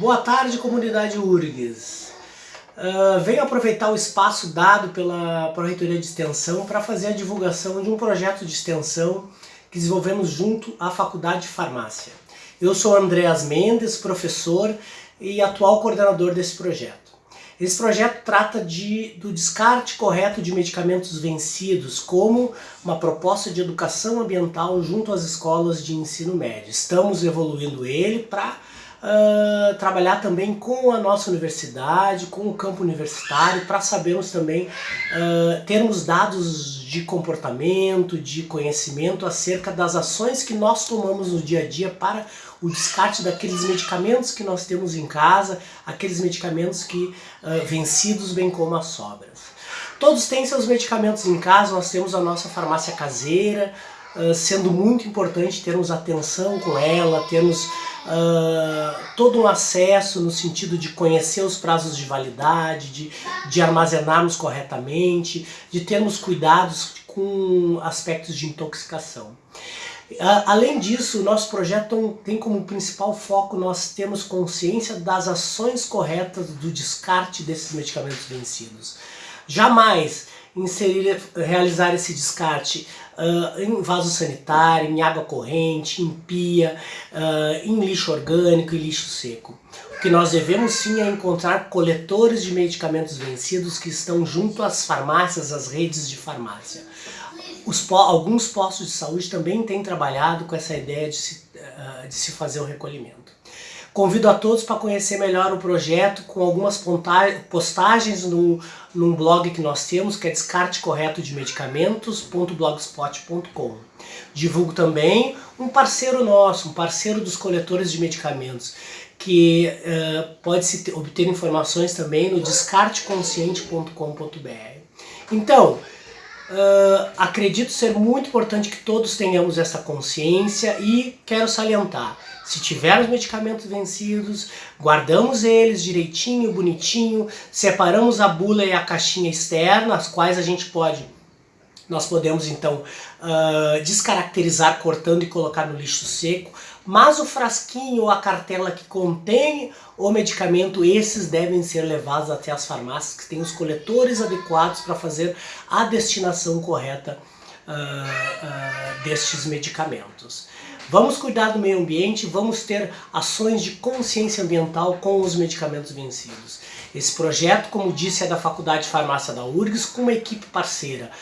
Boa tarde, comunidade URGS. Uh, venho aproveitar o espaço dado pela Pró-Reitoria de Extensão para fazer a divulgação de um projeto de extensão que desenvolvemos junto à Faculdade de Farmácia. Eu sou Andreas Mendes, professor e atual coordenador desse projeto. Esse projeto trata de, do descarte correto de medicamentos vencidos como uma proposta de educação ambiental junto às escolas de ensino médio. Estamos evoluindo ele para uh, trabalhar também com a nossa universidade, com o campo universitário, para sabermos também uh, termos dados de comportamento, de conhecimento acerca das ações que nós tomamos no dia a dia para o descarte daqueles medicamentos que nós temos em casa, aqueles medicamentos que uh, vencidos, bem como as sobras. Todos têm seus medicamentos em casa, nós temos a nossa farmácia caseira, uh, sendo muito importante termos atenção com ela, termos uh, todo um acesso no sentido de conhecer os prazos de validade, de, de armazenarmos corretamente, de termos cuidados com aspectos de intoxicação. Além disso, o nosso projeto tem como principal foco nós temos consciência das ações corretas do descarte desses medicamentos vencidos. Jamais inserir, realizar esse descarte uh, em vaso sanitário, em água corrente, em pia, uh, em lixo orgânico e lixo seco. O que nós devemos sim é encontrar coletores de medicamentos vencidos que estão junto às farmácias, às redes de farmácia. Os, alguns postos de saúde também têm trabalhado com essa ideia de se, uh, de se fazer o recolhimento. Convido a todos para conhecer melhor o projeto com algumas postagens no, num blog que nós temos, que é descartecorretodemedicamentos.blogspot.com. Divulgo também um parceiro nosso, um parceiro dos coletores de medicamentos, que uh, pode se obter informações também no descarteconsciente.com.br. Então, Uh, acredito ser muito importante que todos tenhamos essa consciência e quero salientar, se tivermos medicamentos vencidos, guardamos eles direitinho, bonitinho, separamos a bula e a caixinha externa, as quais a gente pode, nós podemos então uh, descaracterizar cortando e colocar no lixo seco, mas o frasquinho ou a cartela que contém o medicamento, esses devem ser levados até as farmácias que têm os coletores adequados para fazer a destinação correta uh, uh, destes medicamentos. Vamos cuidar do meio ambiente, vamos ter ações de consciência ambiental com os medicamentos vencidos. Esse projeto, como disse, é da Faculdade de Farmácia da URGS com uma equipe parceira,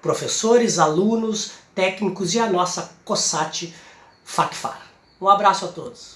professores, alunos, técnicos e a nossa COSAT FACFAR. Um abraço a todos.